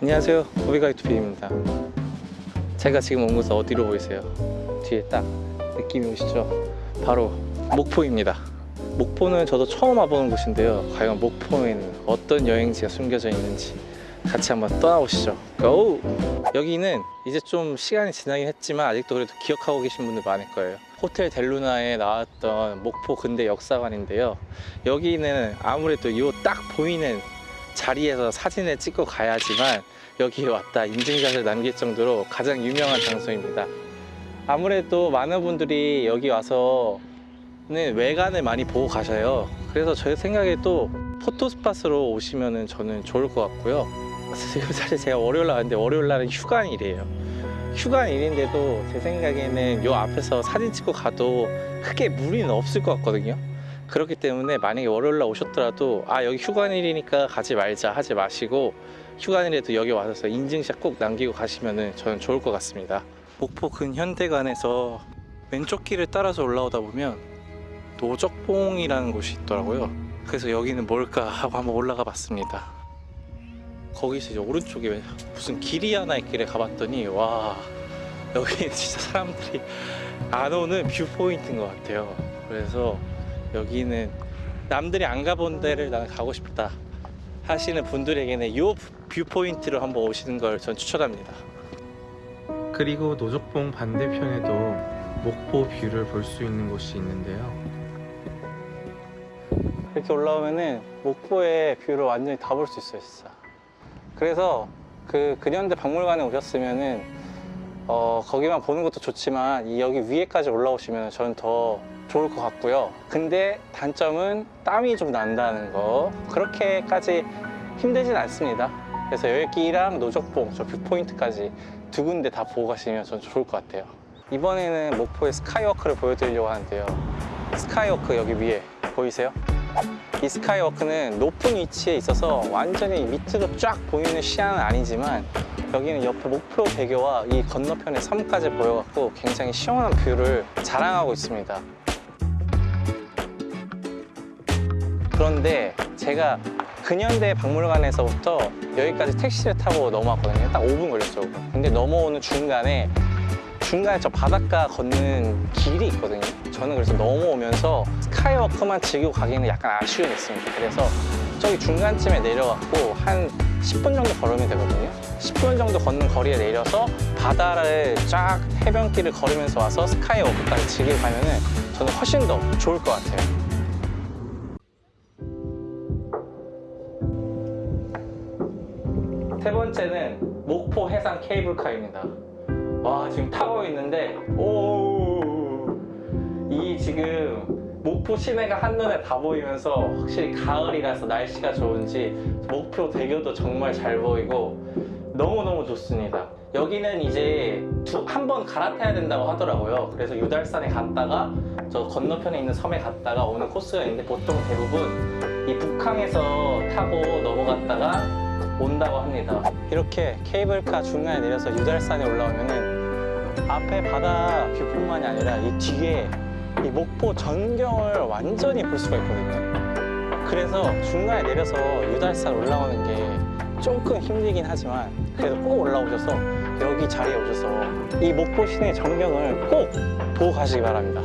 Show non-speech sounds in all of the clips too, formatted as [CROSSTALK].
안녕하세요. 호비가이트 비입니다. 제가 지금 온 곳은 어디로 보이세요? 뒤에 딱 느낌이 오시죠? 바로 목포입니다. 목포는 저도 처음 와보는 곳인데요. 과연 목포에는 어떤 여행지가 숨겨져 있는지 같이 한번 떠나보시죠. 고! 여기는 이제 좀 시간이 지나긴 했지만 아직도 그래도 기억하고 계신 분들 많을 거예요. 호텔 델루나에 나왔던 목포 근대 역사관인데요. 여기는 아무래도 이 딱 보이는 자리에서 사진을 찍고 가야지만 여기에 왔다 인증샷을 남길 정도로 가장 유명한 장소입니다. 아무래도 많은 분들이 여기 와서는 외관을 많이 보고 가셔요. 그래서 제 생각에도 포토스팟으로 오시면 저는 좋을 것 같고요. 지금 [LAUGHS] 사실 제가 월요일 날 왔는데 월요일 날은 휴관일이에요. 휴관일인데도 제 생각에는 요 앞에서 사진 찍고 가도 크게 무리는 없을 것 같거든요 그렇기 때문에 만약에 월요일 날 오셨더라도 아 여기 휴관일이니까 가지 말자 하지 마시고 휴관일에도 여기 와서 인증샷 꼭 남기고 가시면 저는 좋을 것 같습니다. 목포 근현대관에서 왼쪽 길을 따라서 올라오다 보면 노적봉이라는 곳이 있더라고요. 그래서 여기는 뭘까 하고 한번 올라가 봤습니다. 거기서 이제 오른쪽에 무슨 길이 하나 있길래 가봤더니 와 여기 [LAUGHS] 진짜 사람들이 안 오는 뷰포인트인 것 같아요. 그래서 여기는 남들이 안 가본 데를 나는 가고 싶다 하시는 분들에게는 이 뷰포인트로 한번 오시는 걸 전 추천합니다 그리고 노적봉 반대편에도 목포 뷰를 볼 수 있는 곳이 있는데요. 이렇게 올라오면은 목포의 뷰를 완전히 다 볼 수 있어요 진짜 그래서 그 근현대 박물관에 오셨으면은 어, 거기만 보는 것도 좋지만 이 여기 위에까지 올라오시면 저는 더 좋을 것 같고요. 근데 단점은 땀이 좀 난다는 거. 그렇게까지 힘들진 않습니다. 그래서 여기랑 노적봉 저 viewpoint까지 두 군데 다 보고 가시면 전 좋을 것 같아요. 이번에는 목포의 스카이워크를 보여드리려고 하는데요. 스카이워크 여기 위에 보이세요? 이 스카이워크는 높은 위치에 있어서 완전히 밑으로 쫙 보이는 시야는 아니지만 여기는 옆에 목포 대교와 이 건너편의 섬까지 보여갖고 굉장히 시원한 view를 자랑하고 있습니다. 그런데 제가 근현대 박물관에서부터 여기까지 택시를 타고 넘어왔거든요. 딱 5분 걸렸죠. 근데 넘어오는 중간에 중간에 저 바닷가 걷는 길이 있거든요. 저는 그래서 넘어오면서 스카이워크만 즐기고 가기에는 약간 아쉬움이 있습니다. 그래서 저기 중간쯤에 내려갖고 한 10분 정도 걸으면 되거든요. 10분 정도 걷는 거리에 내려서 바다를 쫙 해변길을 걸으면서 와서 스카이워크까지 즐기고 가면 은 저는 훨씬 더 좋을 것 같아요. 세 번째는 목포 해상 케이블카입니다. 와 지금 타고 있는데 오이 지금 목포 시내가 한눈에 다 보이면서 확실히 가을이라서 날씨가 좋은지 목표 대교도 정말 잘 보이고 너무너무 좋습니다. 여기는 이제 한 번 갈아타야 된다고 하더라고요. 그래서 유달산에 갔다가 저 건너편에 있는 섬에 갔다가 오는 코스가 있는데 보통 대부분 이 북항에서 타고 넘어갔다가 온다고 합니다. 이렇게 케이블카 중간에 내려서 유달산에 올라오면은 앞에 바다 뷰뿐만이 아니라 이 뒤에 이 목포 전경을 완전히 볼 수가 있거든요. 그래서 중간에 내려서 유달산 올라오는 게 조금 힘들긴 하지만 그래도 꼭 올라오셔서 여기 자리에 오셔서 이 목포 시내 전경을 꼭 보고 가시기 바랍니다.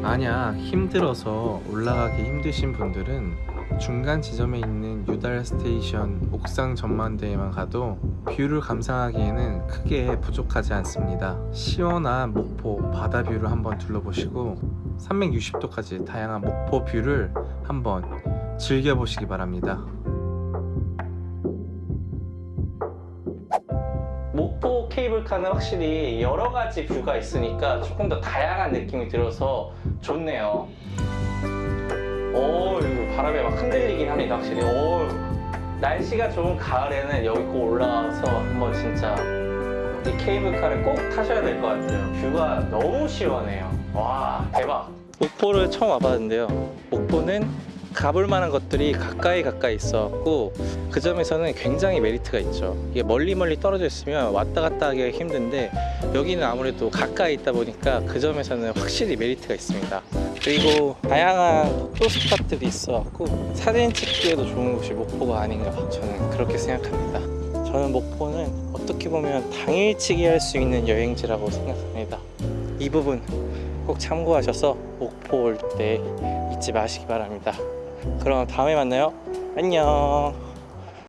만약 힘들어서 올라가기 힘드신 분들은 중간 지점에 있는 유달 스테이션 옥상 전망대에만 가도 view를 감상하기에는 크게 부족하지 않습니다. 시원한 목포 바다 뷰를 한번 둘러보시고 360도까지 다양한 목포 view를 한번 즐겨보시기 바랍니다. 목포 케이블카는 확실히 여러 가지 view가 있으니까 조금 더 다양한 느낌이 들어서 좋네요. 오, 바람에 막 흔들리긴 합니다, 확실히. 오, 날씨가 좋은 가을에는 여기 꼭 올라와서 한번 진짜 이 케이블카를 꼭 타셔야 될 것 같아요. view가 너무 시원해요. 와, 대박. 목포를 처음 와봤는데요. 목포는 가볼 만한 것들이 가까이 가까이 있었고 그 점에서는 굉장히 메리트가 있죠. 이게 멀리 멀리 떨어져 있으면 왔다 갔다 하기가 힘든데 여기는 아무래도 가까이 있다 보니까 그 점에서는 확실히 메리트가 있습니다. 그리고 다양한 photo spot들이 있어갖고 사진 찍기에도 좋은 곳이 목포가 아닌가 저는 그렇게 생각합니다. 저는 목포는 어떻게 보면 당일치기 할 수 있는 여행지라고 생각합니다. 이 부분 꼭 참고하셔서 목포 올 때 잊지 마시기 바랍니다. 그럼 다음에 만나요. 안녕.